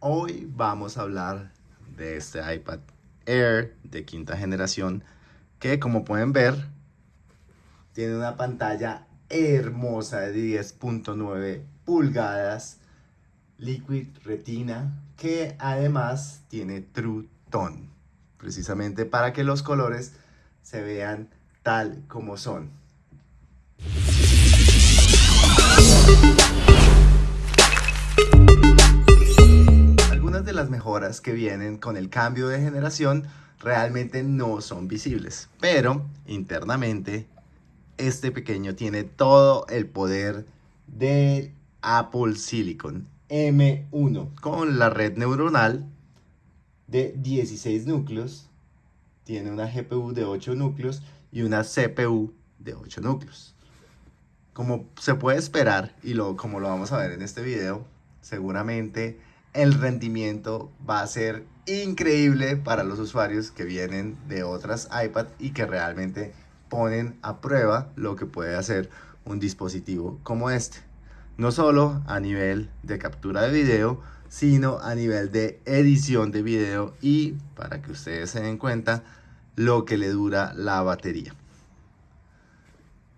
Hoy vamos a hablar de este iPad Air de quinta generación que como pueden ver tiene una pantalla hermosa de 10.9 pulgadas Liquid Retina que además tiene True Tone precisamente para que los colores se vean tal como son. Algunas de las mejoras que vienen con el cambio de generación realmente no son visibles, pero internamente este pequeño tiene todo el poder de Apple Silicon M1 con la red neuronal de 16 núcleos, tiene una GPU de 8 núcleos y una CPU de 8 núcleos. Como se puede esperar y lo, como lo vamos a ver en este video, seguramente el rendimiento va a ser increíble para los usuarios que vienen de otras iPad y que realmente ponen a prueba lo que puede hacer un dispositivo como este. No solo a nivel de captura de video, sino a nivel de edición de video y para que ustedes se den cuenta lo que le dura la batería.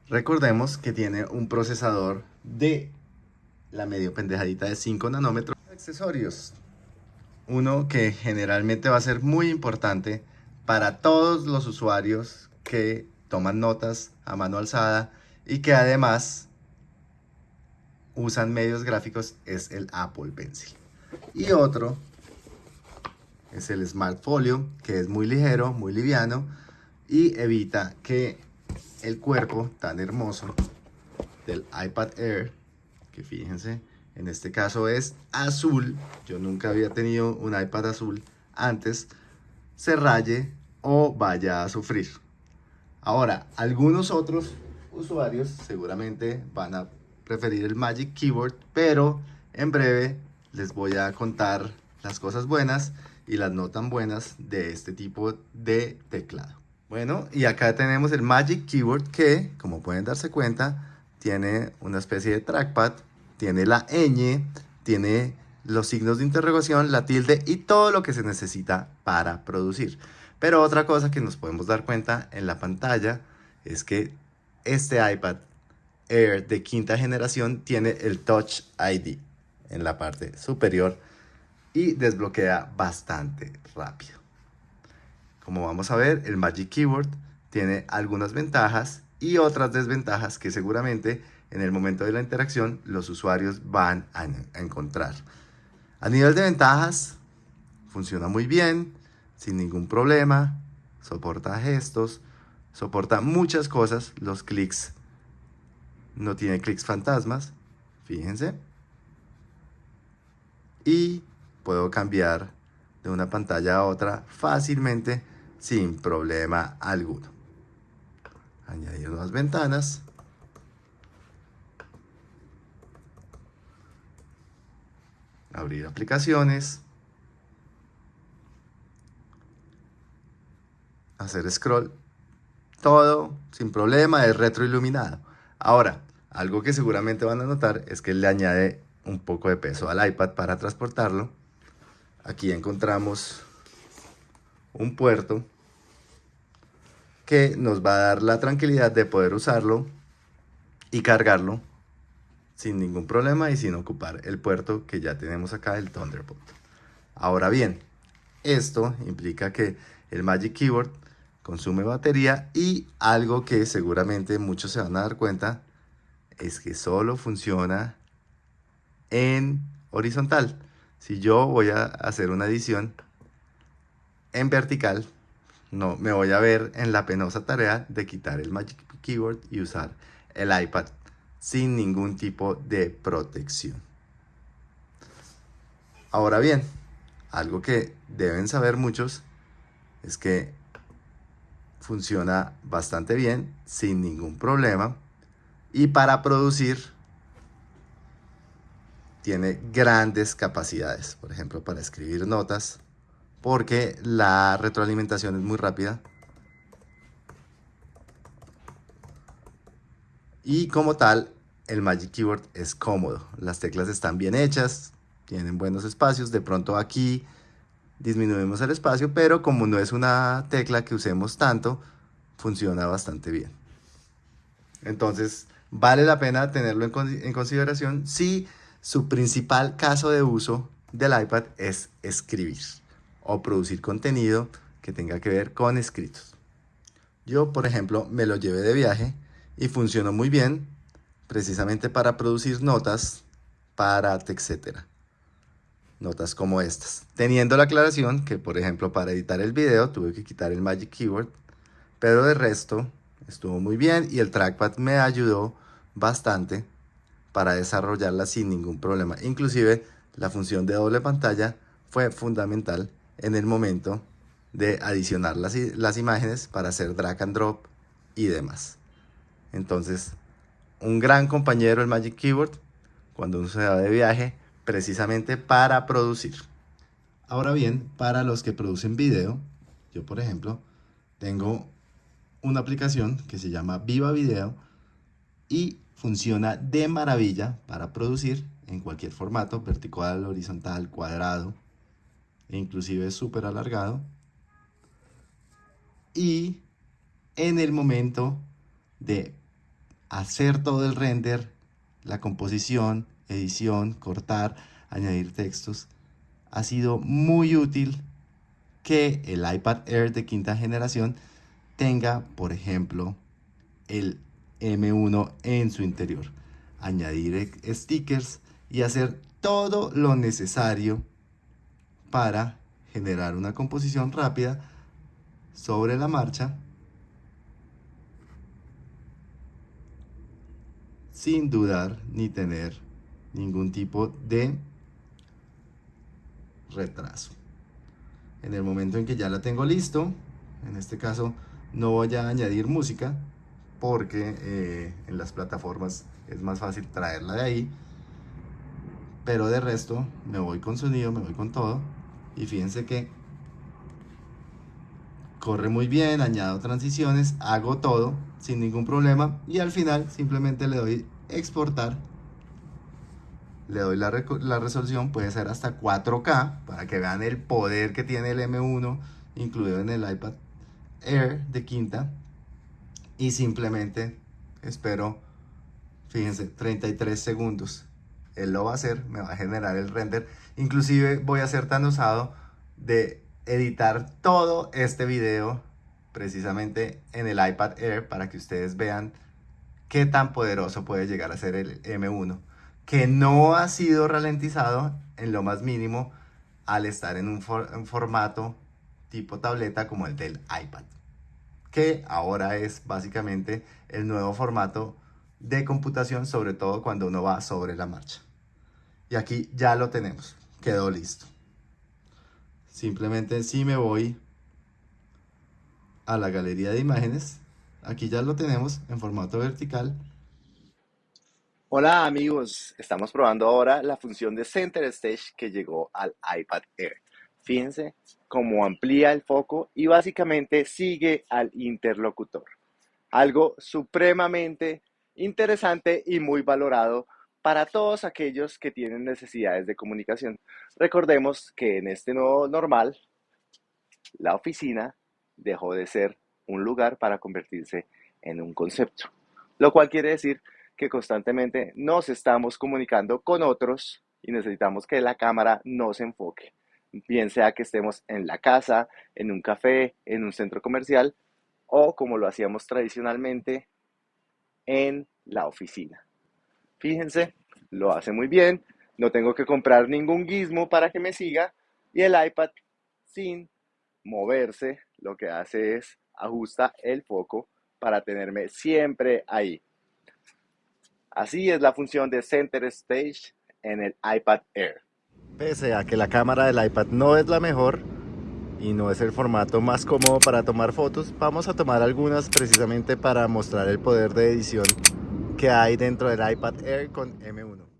Recordemos que tiene un procesador de la medio pendejadita de 5 nanómetros. Accesorios. Uno que generalmente va a ser muy importante para todos los usuarios que toman notas a mano alzada y que además usan medios gráficos es el Apple Pencil. Y otro es el Smart Folio, que es muy ligero, muy liviano y evita que el cuerpo tan hermoso del iPad Air, que fíjense, en este caso es azul, yo nunca había tenido un iPad azul antes, se raye o vaya a sufrir. Ahora, algunos otros usuarios seguramente van a preferir el Magic Keyboard, pero en breve les voy a contar las cosas buenas y las no tan buenas de este tipo de teclado. Bueno, y acá tenemos el Magic Keyboard que, como pueden darse cuenta, tiene una especie de trackpad, tiene la ñ, tiene los signos de interrogación, la tilde y todo lo que se necesita para producir. Pero otra cosa que nos podemos dar cuenta en la pantalla es que este iPad Air de quinta generación tiene el Touch ID en la parte superior y desbloquea bastante rápido. Como vamos a ver, el Magic Keyboard tiene algunas ventajas y otras desventajas que seguramente en el momento de la interacción los usuarios van a, encontrar. A nivel de ventajas, funciona muy bien, sin ningún problema, soporta gestos, soporta muchas cosas, los clics, no tiene clics fantasmas, fíjense y puedo cambiar de una pantalla a otra fácilmente sin problema alguno. Añadir nuevas ventanas. Abrir aplicaciones. Hacer scroll. Todo sin problema, es retroiluminado. Ahora, algo que seguramente van a notar es que le añade un poco de peso al iPad para transportarlo. Aquí encontramos un puerto que nos va a dar la tranquilidad de poder usarlo y cargarlo sin ningún problema y sin ocupar el puerto que ya tenemos acá, el Thunderbolt. Ahora bien, esto implica que el Magic Keyboard consume batería y algo que seguramente muchos se van a dar cuenta es que solo funciona en horizontal. Si yo voy a hacer una edición en vertical, no me voy a ver en la penosa tarea de quitar el Magic Keyboard y usar el iPad sin ningún tipo de protección. Ahora bien, algo que deben saber muchos es que funciona bastante bien, sin ningún problema. Y para producir tiene grandes capacidades, por ejemplo, para escribir notas, porque la retroalimentación es muy rápida. Y como tal, el Magic Keyboard es cómodo. Las teclas están bien hechas, tienen buenos espacios. De pronto aquí disminuimos el espacio, pero como no es una tecla que usemos tanto, funciona bastante bien. Entonces, vale la pena tenerlo en, consideración si su principal caso de uso del iPad es escribir o producir contenido que tenga que ver con escritos. Yo, por ejemplo, me lo llevé de viaje y funcionó muy bien precisamente para producir notas para etcétera. Notas como estas. Teniendo la aclaración que, por ejemplo, para editar el video tuve que quitar el Magic Keyboard, pero de resto estuvo muy bien y el trackpad me ayudó bastante para desarrollarla sin ningún problema. Inclusive la función de doble pantalla fue fundamental en el momento de adicionar las, las imágenes para hacer drag and drop y demás. Entonces, un gran compañero el Magic Keyboard cuando uno se va de viaje precisamente para producir. Ahora bien, para los que producen video, yo por ejemplo, tengo una aplicación que se llama Viva Video y funciona de maravilla para producir en cualquier formato, vertical, horizontal, cuadrado, e inclusive súper alargado. Y en el momento de hacer todo el render, la composición, edición, cortar, añadir textos, ha sido muy útil que el iPad Air de quinta generación tenga, por ejemplo, el M1 en su interior. Añadir stickers y hacer todo lo necesario para generar una composición rápida sobre la marcha sin dudar ni tener ningún tipo de retraso. En el momento en que ya la tengo listo, en este caso no voy a añadir música porque eh, en las plataformas es más fácil traerla de ahí. Pero de resto me voy con sonido, me voy con todo. Y fíjense que corre muy bien, añado transiciones, hago todo sin ningún problema. Y al final simplemente le doy exportar. Le doy la, resolución, puede ser hasta 4K para que vean el poder que tiene el M1 incluido en el iPad Air de quinta y simplemente espero, fíjense, 33 segundos. Él lo va a hacer, me va a generar el render. Inclusive voy a ser tan osado de editar todo este video precisamente en el iPad Air para que ustedes vean qué tan poderoso puede llegar a ser el M1, que no ha sido ralentizado en lo más mínimo al estar en un, formato tipo tableta como el del iPad que ahora es básicamente el nuevo formato de computación, sobre todo cuando uno va sobre la marcha. Y aquí ya lo tenemos, quedó listo. Simplemente si me voy a la galería de imágenes, aquí ya lo tenemos en formato vertical. Hola amigos, estamos probando ahora la función de Center Stage que llegó al iPad Air. Fíjense cómo amplía el foco y básicamente sigue al interlocutor. Algo supremamente interesante y muy valorado para todos aquellos que tienen necesidades de comunicación. Recordemos que en este nuevo normal, la oficina dejó de ser un lugar para convertirse en un concepto, lo cual quiere decir que constantemente nos estamos comunicando con otros y necesitamos que la cámara nos enfoque. Bien sea que estemos en la casa, en un café, en un centro comercial o como lo hacíamos tradicionalmente en la oficina. Fíjense, lo hace muy bien, no tengo que comprar ningún gizmo para que me siga. Y el iPad sin moverse lo que hace es ajusta el foco para tenerme siempre ahí. Así es la función de Center Stage en el iPad Air. Pese a que la cámara del iPad no es la mejor y no es el formato más cómodo para tomar fotos, vamos a tomar algunas precisamente para mostrar el poder de edición que hay dentro del iPad Air con M1.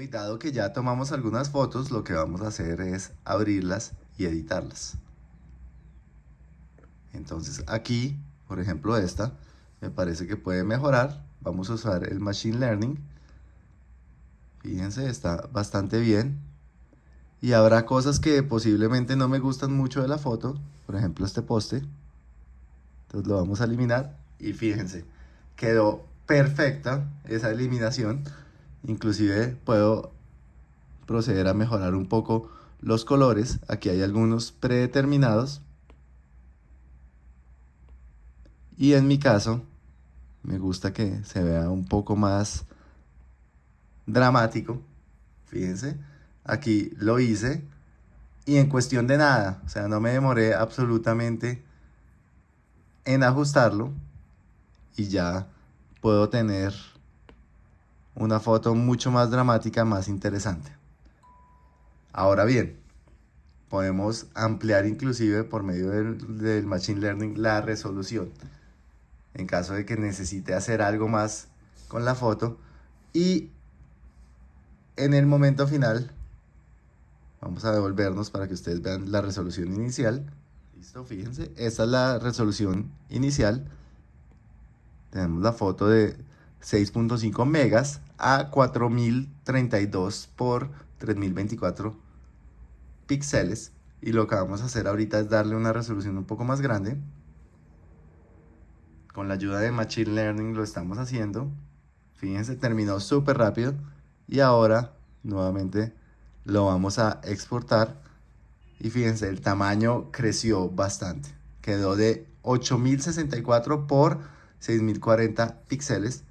Y dado que ya tomamos algunas fotos, lo que vamos a hacer es abrirlas y editarlas. Entonces aquí, por ejemplo esta, me parece que puede mejorar vamos a usar el Machine Learning. Fíjense, está bastante bien. Y habrá cosas que posiblemente no me gustan mucho de la foto. Por ejemplo, este poste. Entonces lo vamos a eliminar. Y fíjense, quedó perfecta esa eliminación. Inclusive puedo proceder a mejorar un poco los colores. Aquí hay algunos predeterminados. Y en mi caso, me gusta que se vea un poco más dramático. Fíjense, aquí lo hice y en cuestión de nada, o sea, no me demoré absolutamente en ajustarlo y ya puedo tener una foto mucho más dramática, más interesante. Ahora bien, podemos ampliar inclusive por medio del, del Machine Learning la resolución en caso de que necesite hacer algo más con la foto. Y en el momento final, vamos a devolvernos para que ustedes vean la resolución inicial. Listo, fíjense, esta es la resolución inicial. Tenemos la foto de 6.5 megas a 4032 por 3024 píxeles. Y lo que vamos a hacer ahorita es darle una resolución un poco más grande con la ayuda de Machine Learning lo estamos haciendo. Fíjense, terminó súper rápido. Y ahora, nuevamente, lo vamos a exportar. Y fíjense, el tamaño creció bastante. Quedó de 8064 por 6040 píxeles.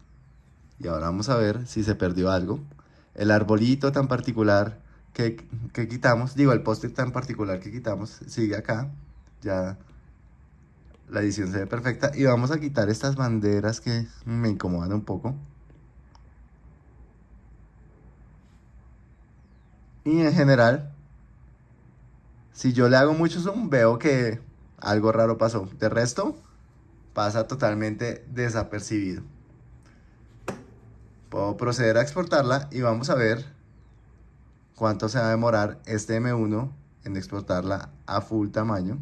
Y ahora vamos a ver si se perdió algo. El arbolito tan particular que, que quitamos, digo, el post tan particular que quitamos, sigue acá. Ya la edición se ve perfecta. Y vamos a quitar estas banderas que me incomodan un poco. Y en general, si yo le hago mucho zoom, veo que algo raro pasó. De resto, pasa totalmente desapercibido. Puedo proceder a exportarla y vamos a ver cuánto se va a demorar este M1 en exportarla a full tamaño.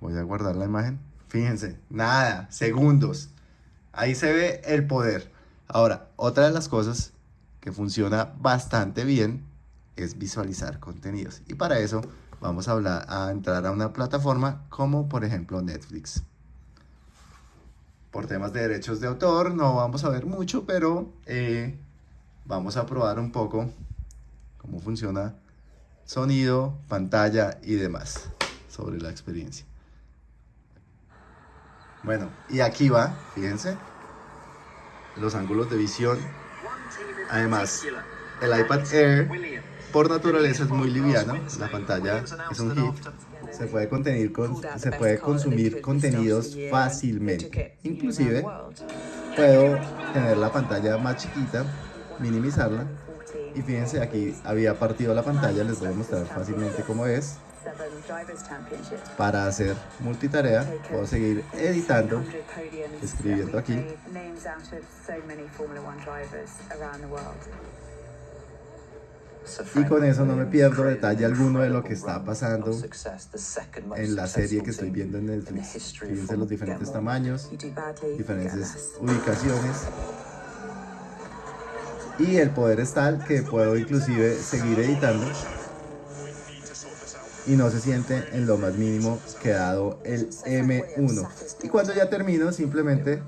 Voy a guardar la imagen. Fíjense, nada, segundos. Ahí se ve el poder. Ahora, otra de las cosas que funciona bastante bien es visualizar contenidos. Y para eso vamos a, hablar, a entrar a una plataforma como por ejemplo Netflix. Por temas de derechos de autor no vamos a ver mucho, pero eh, vamos a probar un poco cómo funciona sonido, pantalla y demás sobre la experiencia. Bueno, y aquí va, fíjense, los ángulos de visión. Además, el iPad Air por naturaleza es muy liviano, la pantalla es un hit, se puede, contener con, se puede consumir contenidos fácilmente. Inclusive, puedo tener la pantalla más chiquita, minimizarla, y fíjense, aquí había partido la pantalla, les voy a mostrar fácilmente cómo es. Para hacer multitarea, puedo seguir editando, escribiendo aquí. Y con eso no me pierdo detalle alguno de lo que está pasando en la serie que estoy viendo en Netflix. Fíjense los diferentes tamaños, diferentes ubicaciones. Y el poder es tal que puedo inclusive seguir editando y no se siente en lo más mínimo quedado el M1. Y cuando ya termino, simplemente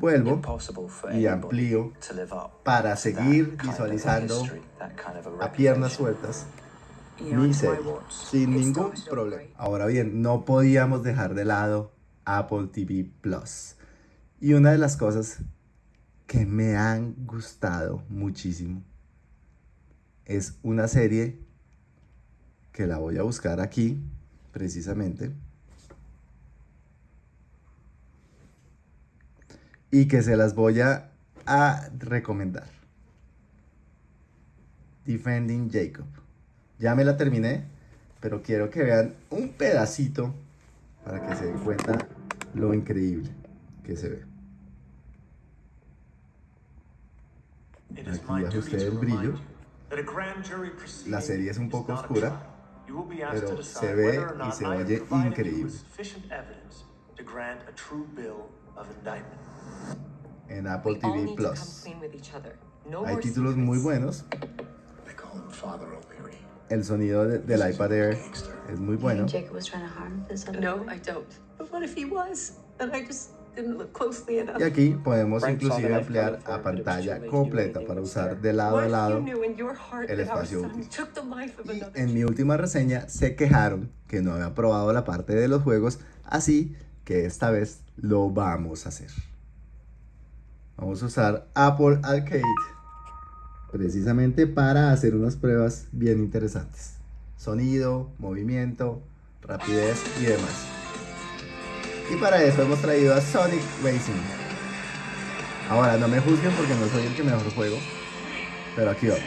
vuelvo y amplío para seguir visualizando a piernas sueltas mi serie sin ningún problema. Ahora bien, no podíamos dejar de lado Apple TV Plus. Y una de las cosas que me han gustado muchísimo es una serie que la voy a buscar aquí, precisamente. Y que se las voy a, a recomendar. Defending Jacob. Ya me la terminé, pero quiero que vean un pedacito para que se den cuenta lo increíble que se ve. Aquí ajusté el brillo. La serie es un poco oscura, pero se ve y se oye increíble. Of indictment. En Apple TV Plus. Hay títulos muy buenos. El sonido de, del iPad Air es muy bueno. No, I don't. But what if he was? And I just y aquí podemos inclusive ampliar a pantalla completa para usar de lado a lado el espacio útil. en mi última reseña se quejaron que no había probado la parte de los juegos, así que esta vez lo vamos a hacer. Vamos a usar Apple Arcade precisamente para hacer unas pruebas bien interesantes. Sonido, movimiento, rapidez y demás. Y para eso hemos traído a Sonic Racing. Ahora, no me juzguen porque no soy el que mejor juego. Pero aquí vamos.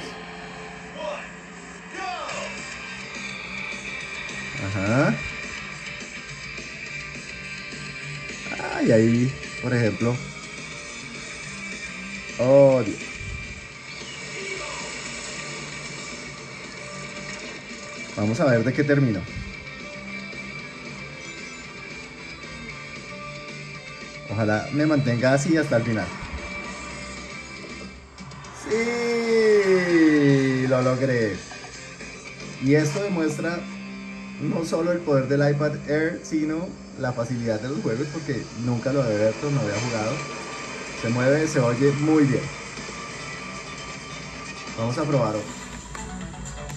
Ajá. Y ahí, por ejemplo. Oh. Vamos a ver de qué termino. Ojalá me mantenga así hasta el final. Sí, lo logré. Y esto demuestra no solo el poder del iPad Air, sino la facilidad de los juegos, porque nunca lo había visto, no había jugado. Se mueve, se oye muy bien. Vamos a probar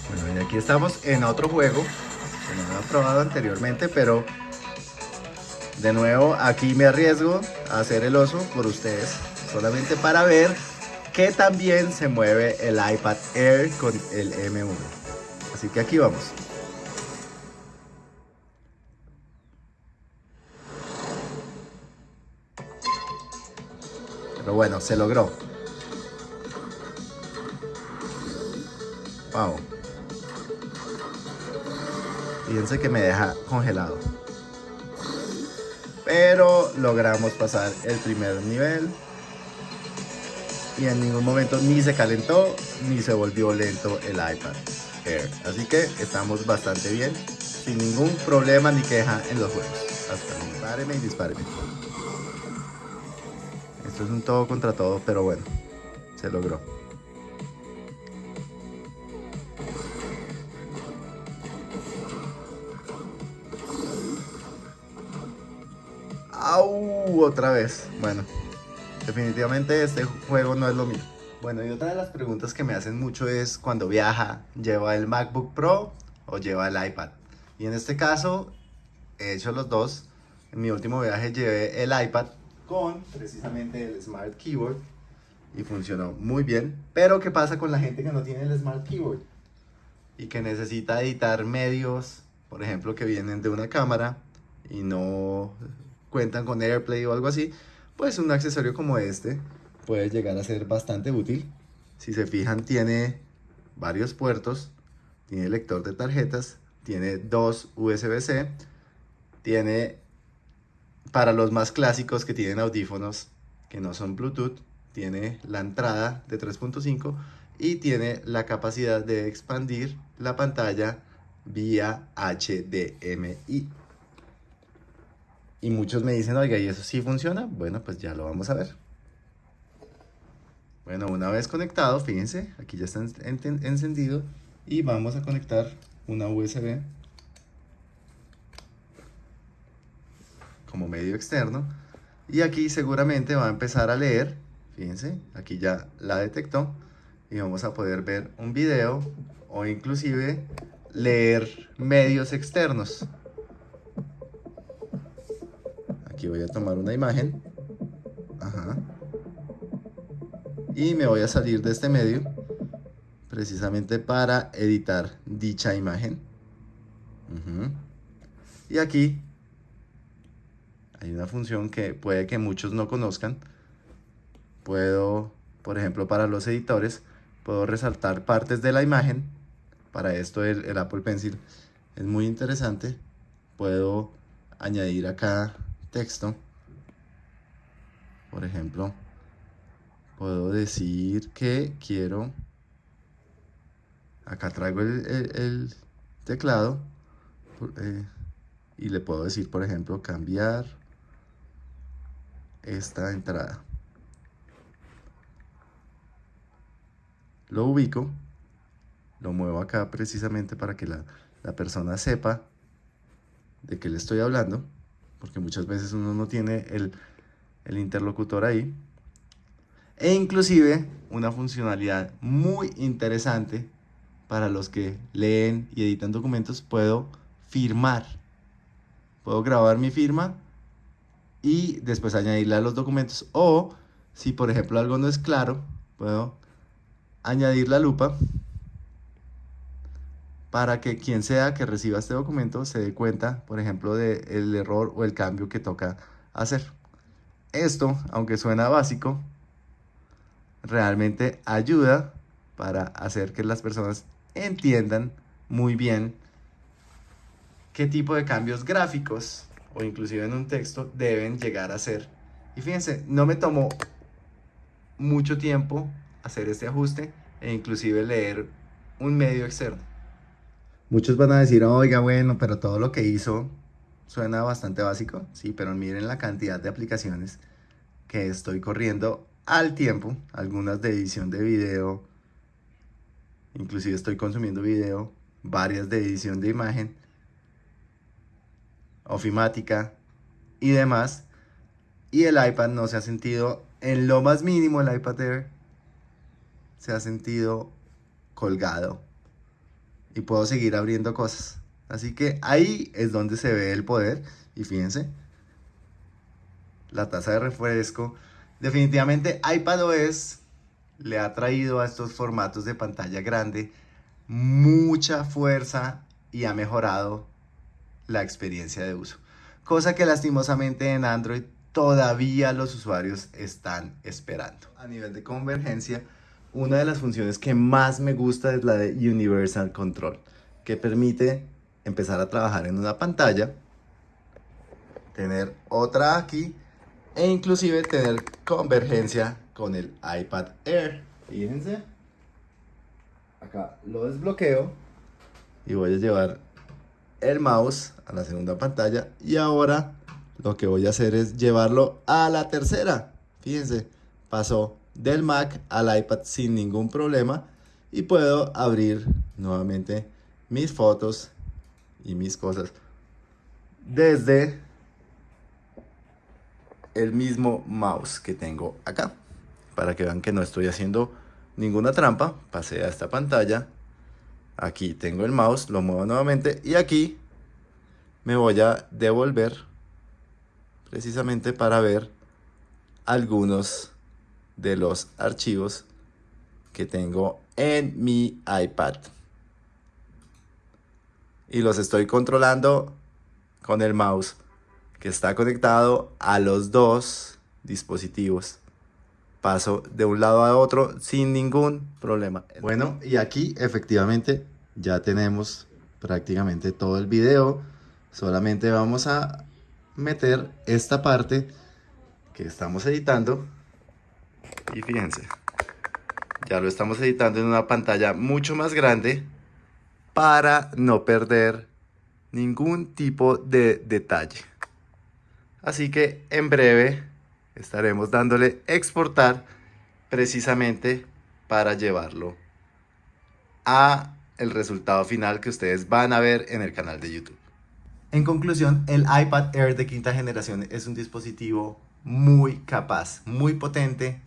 Bueno, y aquí estamos en otro juego que no había probado anteriormente, pero de nuevo, aquí me arriesgo a hacer el oso por ustedes, solamente para ver que también se mueve el iPad Air con el M1. Así que aquí vamos. Pero bueno, se logró. Wow. Fíjense que me deja congelado. Pero logramos pasar el primer nivel. Y en ningún momento ni se calentó ni se volvió lento el iPad Air. Así que estamos bastante bien. Sin ningún problema ni queja en los juegos. Hasta dispáreme y dispáreme. Esto es un todo contra todo, pero bueno, se logró. ¡Au! Otra vez. Bueno, definitivamente este juego no es lo mío. Bueno, y otra de las preguntas que me hacen mucho es cuando viaja, ¿lleva el MacBook Pro o lleva el iPad? Y en este caso, he hecho los dos. En mi último viaje llevé el iPad con precisamente el Smart Keyboard y funcionó muy bien. Pero ¿qué pasa con la gente que no tiene el Smart Keyboard? Y que necesita editar medios, por ejemplo, que vienen de una cámara y no cuentan con AirPlay o algo así, pues un accesorio como este puede llegar a ser bastante útil. Si se fijan tiene varios puertos, tiene lector de tarjetas, tiene dos USB-C, tiene para los más clásicos que tienen audífonos que no son Bluetooth, tiene la entrada de 3.5 y tiene la capacidad de expandir la pantalla vía HDMI. Y muchos me dicen, oiga, ¿y eso sí funciona? Bueno, pues ya lo vamos a ver. Bueno, una vez conectado, fíjense, aquí ya está encendido. Y vamos a conectar una USB como medio externo. Y aquí seguramente va a empezar a leer. Fíjense, aquí ya la detectó. Y vamos a poder ver un video o inclusive leer medios externos voy a tomar una imagen. Y me voy a salir de este medio precisamente para editar dicha imagen. Y aquí hay una función que puede que muchos no conozcan. Puedo, por ejemplo, para los editores, puedo resaltar partes de la imagen. Para esto el, el Apple Pencil es muy interesante. Puedo añadir acá texto, por ejemplo, puedo decir que quiero, acá traigo el, teclado eh, y le puedo decir, por ejemplo, cambiar esta entrada. Lo ubico, lo muevo acá precisamente para que la, la persona sepa de qué le estoy hablando, porque muchas veces uno no tiene el, el interlocutor ahí. E inclusive una funcionalidad muy interesante para los que leen y editan documentos, puedo firmar. Puedo grabar mi firma y después añadirla a los documentos. O si por ejemplo algo no es claro, puedo añadir la lupa para que quien sea que reciba este documento se dé cuenta, por ejemplo, del error o el cambio que toca hacer. Esto, aunque suena básico, realmente ayuda para hacer que las personas entiendan muy bien qué tipo de cambios gráficos o inclusive en un texto deben llegar a ser. Y fíjense, no me tomó mucho tiempo hacer este ajuste e inclusive leer un medio externo. Muchos van a decir, oiga, bueno, pero todo lo que hizo suena bastante básico. Sí, pero miren la cantidad de aplicaciones que estoy corriendo al tiempo. Algunas de edición de video, inclusive estoy consumiendo video, varias de edición de imagen, ofimática y demás. Y el iPad no se ha sentido, en lo más mínimo el iPad Air se ha sentido colgado. Y puedo seguir abriendo cosas. Así que ahí es donde se ve el poder. Y fíjense, la tasa de refresco. Definitivamente iPadOS le ha traído a estos formatos de pantalla grande mucha fuerza y ha mejorado la experiencia de uso. Cosa que lastimosamente en Android todavía los usuarios están esperando. A nivel de convergencia, una de las funciones que más me gusta es la de Universal Control, que permite empezar a trabajar en una pantalla, tener otra aquí e inclusive tener convergencia con el iPad Air. Fíjense. Acá lo desbloqueo y voy a llevar el mouse a la segunda pantalla y ahora lo que voy a hacer es llevarlo a la tercera. Fíjense, pasó del Mac al iPad sin ningún problema y puedo abrir nuevamente mis fotos y mis cosas desde el mismo mouse que tengo acá. Para que vean que no estoy haciendo ninguna trampa, pasé a esta pantalla. Aquí tengo el mouse, lo muevo nuevamente y aquí me voy a devolver precisamente para ver algunos de los archivos que tengo en mi iPad. Y los estoy controlando con el mouse que está conectado a los dos dispositivos. Paso de un lado a otro sin ningún problema. Bueno, y aquí efectivamente ya tenemos prácticamente todo el video. Solamente vamos a meter esta parte que estamos editando. Y fíjense, ya lo estamos editando en una pantalla mucho más grande para no perder ningún tipo de detalle. Así que en breve estaremos dándole exportar precisamente para llevarlo a el resultado final que ustedes van a ver en el canal de YouTube. En conclusión, el iPad Air de quinta generación es un dispositivo muy capaz, muy potente,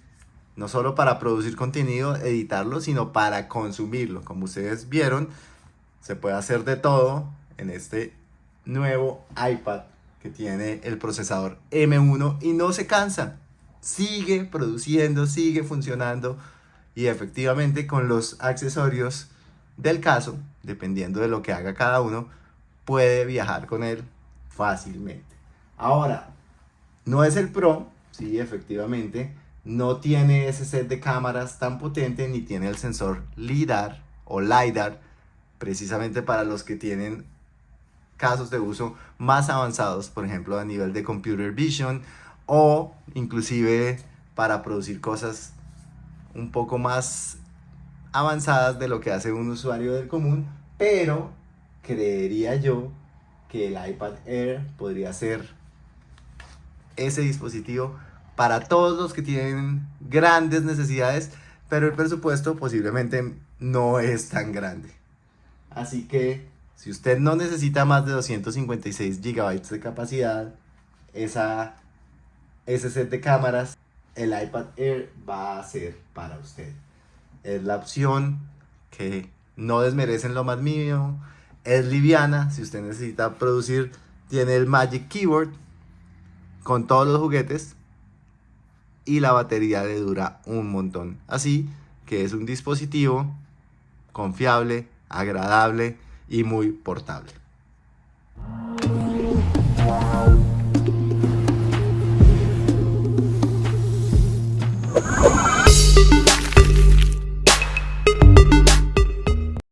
no solo para producir contenido, editarlo, sino para consumirlo. Como ustedes vieron, se puede hacer de todo en este nuevo iPad tiene el procesador M1 y no se cansa. Sigue produciendo, sigue funcionando y efectivamente con los accesorios del caso, dependiendo de lo que haga cada uno, puede viajar con él fácilmente. Ahora, no es el Pro, sí, efectivamente, no tiene ese set de cámaras tan potente ni tiene el sensor LIDAR o LiDAR, precisamente para los que tienen casos de uso más avanzados, por ejemplo a nivel de computer vision o inclusive para producir cosas un poco más avanzadas de lo que hace un usuario del común, pero creería yo que el iPad Air podría ser ese dispositivo para todos los que tienen grandes necesidades, pero el presupuesto posiblemente no es tan grande. Así que si usted no necesita más de 256 GB de capacidad, esa, ese set de cámaras, el iPad Air va a ser para usted. Es la opción que no desmerecen lo más mínimo, es liviana, si usted necesita producir, tiene el Magic Keyboard con todos los juguetes y la batería le dura un montón. Así que es un dispositivo confiable, agradable y muy portable.